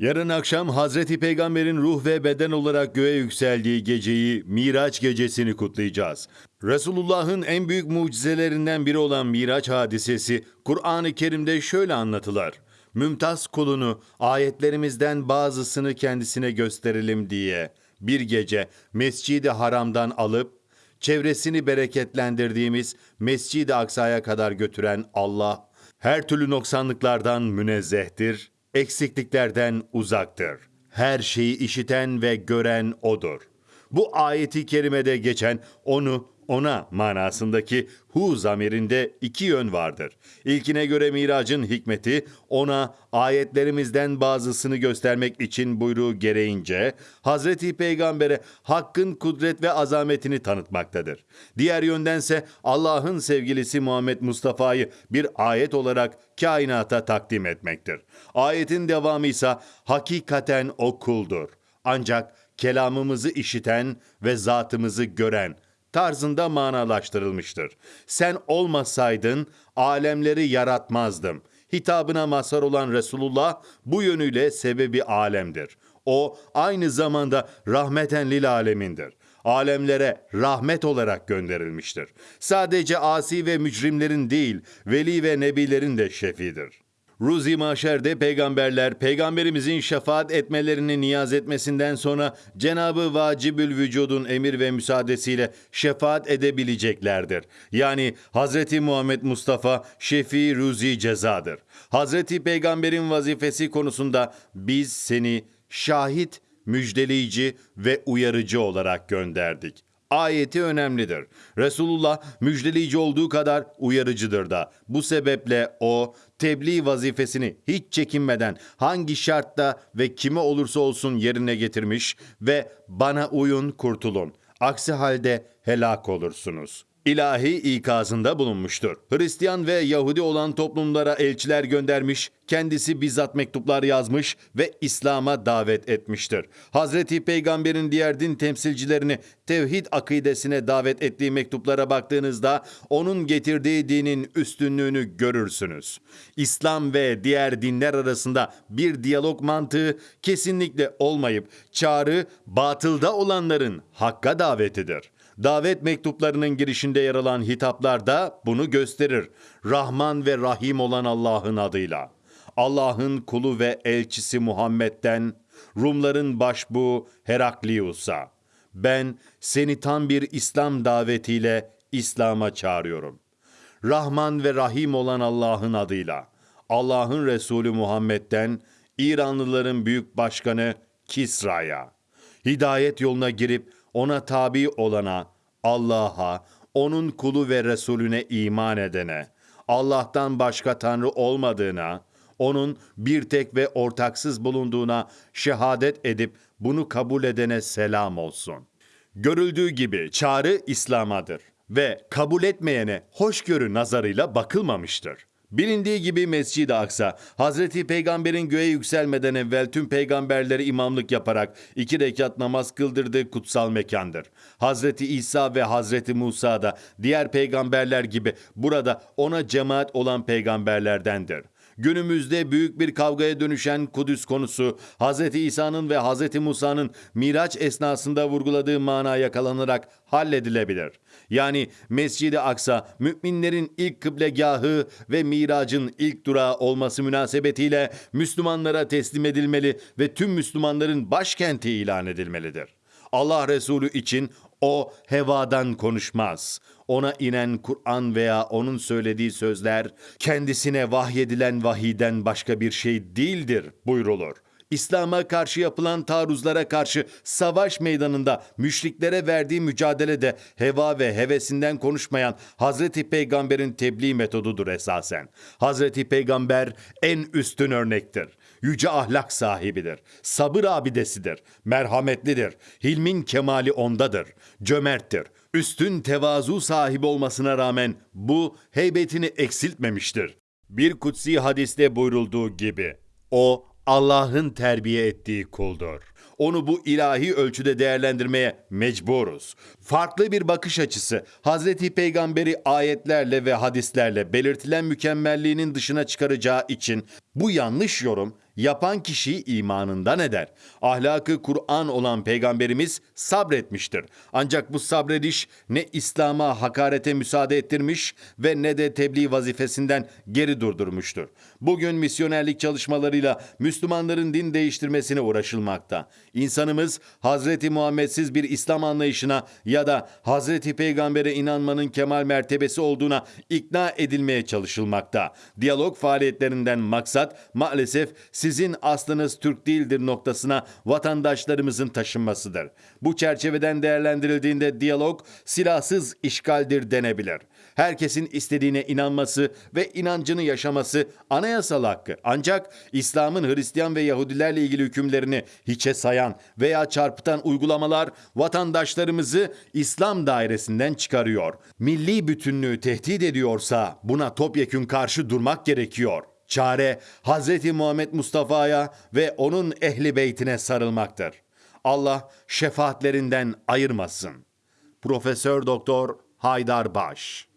Yarın akşam Hazreti Peygamber'in ruh ve beden olarak göğe yükseldiği geceyi Miraç gecesini kutlayacağız. Resulullah'ın en büyük mucizelerinden biri olan Miraç hadisesi Kur'an-ı Kerim'de şöyle anlatılır. Mümtaz kulunu ayetlerimizden bazısını kendisine gösterelim diye bir gece Mescid-i Haram'dan alıp çevresini bereketlendirdiğimiz Mescid-i Aksa'ya kadar götüren Allah her türlü noksanlıklardan münezzehtir, eksikliklerden uzaktır. Her şeyi işiten ve gören O'dur. Bu ayeti kerimede geçen onu ona manasındaki hu zamirinde iki yön vardır. İlkine göre miracın hikmeti ona ayetlerimizden bazısını göstermek için buyruğu gereğince Hazreti Peygamber'e hakkın kudret ve azametini tanıtmaktadır. Diğer yöndense Allah'ın sevgilisi Muhammed Mustafa'yı bir ayet olarak kainata takdim etmektir. Ayetin devamı ise hakikaten o kuldur. Ancak kelamımızı işiten ve zatımızı gören tarzında manalaştırılmıştır. Sen olmasaydın alemleri yaratmazdım. Hitabına mazhar olan Resulullah bu yönüyle sebebi alemdir. O aynı zamanda rahmeten lil alemindir. Alemlere rahmet olarak gönderilmiştir. Sadece asi ve mücrimlerin değil, veli ve nebilerin de şefidir. Ruzi Maşer'de peygamberler peygamberimizin şefaat etmelerini niyaz etmesinden sonra Cenabı Vacibül Vücud'un emir ve müsaadesiyle şefaat edebileceklerdir. Yani Hazreti Muhammed Mustafa Şefi Ruzi cezadır. Hazreti Peygamberin vazifesi konusunda biz seni şahit, müjdeleyici ve uyarıcı olarak gönderdik ayeti önemlidir. Resulullah müjdeleyici olduğu kadar uyarıcıdır da. Bu sebeple o tebliğ vazifesini hiç çekinmeden hangi şartta ve kime olursa olsun yerine getirmiş ve bana uyun kurtulun. Aksi halde helak olursunuz.'' İlahi ikazında bulunmuştur. Hristiyan ve Yahudi olan toplumlara elçiler göndermiş, kendisi bizzat mektuplar yazmış ve İslam'a davet etmiştir. Hazreti Peygamber'in diğer din temsilcilerini tevhid akidesine davet ettiği mektuplara baktığınızda onun getirdiği dinin üstünlüğünü görürsünüz. İslam ve diğer dinler arasında bir diyalog mantığı kesinlikle olmayıp çağrı batılda olanların hakka davetidir. Davet mektuplarının girişinde yer alan hitaplar da bunu gösterir. Rahman ve Rahim olan Allah'ın adıyla. Allah'ın kulu ve elçisi Muhammed'den Rumların başbuğu Heraklius'a ben seni tam bir İslam davetiyle İslam'a çağırıyorum. Rahman ve Rahim olan Allah'ın adıyla. Allah'ın Resulü Muhammed'den İranlıların büyük başkanı Kisra'ya. Hidayet yoluna girip ona tabi olana, Allah'a, onun kulu ve Resulüne iman edene, Allah'tan başka Tanrı olmadığına, onun bir tek ve ortaksız bulunduğuna şehadet edip bunu kabul edene selam olsun. Görüldüğü gibi çağrı İslam'adır ve kabul etmeyene hoşgörü nazarıyla bakılmamıştır. Bilindiği gibi Mescid-i Aksa, Hazreti Peygamber'in göğe yükselmeden evvel tüm peygamberleri imamlık yaparak iki rekat namaz kıldırdığı kutsal mekandır. Hazreti İsa ve Hazreti Musa da diğer peygamberler gibi burada ona cemaat olan peygamberlerdendir. Günümüzde büyük bir kavgaya dönüşen Kudüs konusu Hz. İsa'nın ve Hz. Musa'nın Miraç esnasında vurguladığı mana yakalanarak halledilebilir. Yani Mescid-i Aksa müminlerin ilk kıblegahı ve miracın ilk durağı olması münasebetiyle Müslümanlara teslim edilmeli ve tüm Müslümanların başkenti ilan edilmelidir. Allah Resulü için o hevadan konuşmaz. Ona inen Kur'an veya onun söylediği sözler kendisine vahyedilen vahiden başka bir şey değildir buyrulur. İslam'a karşı yapılan taarruzlara karşı savaş meydanında müşriklere verdiği mücadelede heva ve hevesinden konuşmayan Hazreti Peygamber'in tebliğ metodudur esasen. Hazreti Peygamber en üstün örnektir. Yüce ahlak sahibidir. Sabır abidesidir. Merhametlidir. Hilmin kemali ondadır. Cömerttir. Üstün tevazu sahibi olmasına rağmen bu heybetini eksiltmemiştir. Bir kutsi hadiste buyrulduğu gibi o Allah'ın terbiye ettiği kuldur. Onu bu ilahi ölçüde değerlendirmeye mecburuz. Farklı bir bakış açısı Hazreti Peygamberi ayetlerle ve hadislerle belirtilen mükemmelliğinin dışına çıkaracağı için bu yanlış yorum Yapan kişi imanından eder. Ahlakı Kur'an olan peygamberimiz sabretmiştir. Ancak bu sabrediş ne İslam'a hakarete müsaade ettirmiş ve ne de tebliğ vazifesinden geri durdurmuştur. Bugün misyonerlik çalışmalarıyla Müslümanların din değiştirmesine uğraşılmakta. İnsanımız Hazreti Muhammedsiz bir İslam anlayışına ya da Hazreti Peygamber'e inanmanın kemal mertebesi olduğuna ikna edilmeye çalışılmakta. Diyalog faaliyetlerinden maksat maalesef sizin aslınız Türk değildir noktasına vatandaşlarımızın taşınmasıdır. Bu çerçeveden değerlendirildiğinde diyalog silahsız işgaldir denebilir. Herkesin istediğine inanması ve inancını yaşaması anayasal hakkı. Ancak İslam'ın Hristiyan ve Yahudilerle ilgili hükümlerini hiçe sayan veya çarpıtan uygulamalar vatandaşlarımızı İslam dairesinden çıkarıyor. Milli bütünlüğü tehdit ediyorsa buna topyekün karşı durmak gerekiyor. Çare Hz. Muhammed Mustafa'ya ve onun ehli beytine sarılmaktır. Allah şefaatlerinden ayırmasın. Profesör Doktor Haydar Baş